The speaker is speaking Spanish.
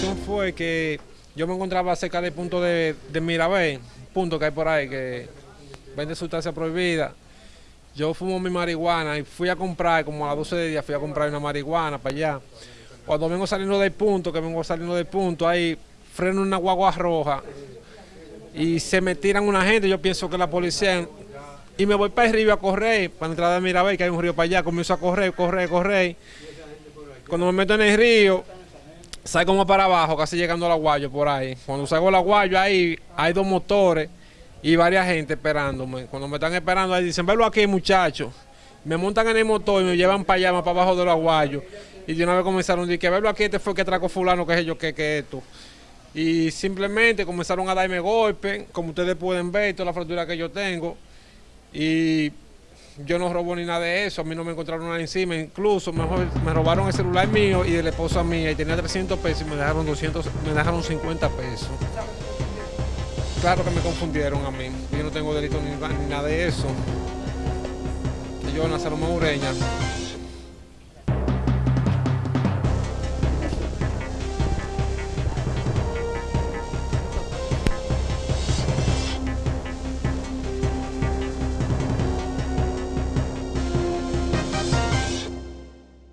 situación fue que yo me encontraba cerca del punto de, de punto que hay por ahí que vende sustancia prohibida. Yo fumo mi marihuana y fui a comprar, como a las 12 de día, fui a comprar una marihuana para allá. Cuando vengo saliendo del punto, que vengo saliendo del punto, ahí freno una guagua roja y se me tiran una gente, yo pienso que la policía, y me voy para el río a correr, para entrar de Mirabé, que hay un río para allá, comienzo a correr, correr, correr. Cuando me meto en el río, salgo como para abajo, casi llegando al aguayo por ahí. Cuando salgo al aguayo ahí hay dos motores y varias gente esperándome. Cuando me están esperando ahí dicen, velo aquí muchachos. Me montan en el motor y me llevan para allá, más para abajo del aguayo. Y de una vez comenzaron a decir, verlo aquí, este fue el que trajo fulano, que es yo, que, que esto. Y simplemente comenzaron a darme golpes, como ustedes pueden ver, toda la fractura que yo tengo. Y yo no robo ni nada de eso, a mí no me encontraron nada encima, incluso mejor, me robaron el celular mío y de la esposa mía y tenía 300 pesos y me dejaron 200, me dejaron 50 pesos. Claro que me confundieron a mí, yo no tengo delito ni, ni nada de eso. Yo, Nazaroma Ureña.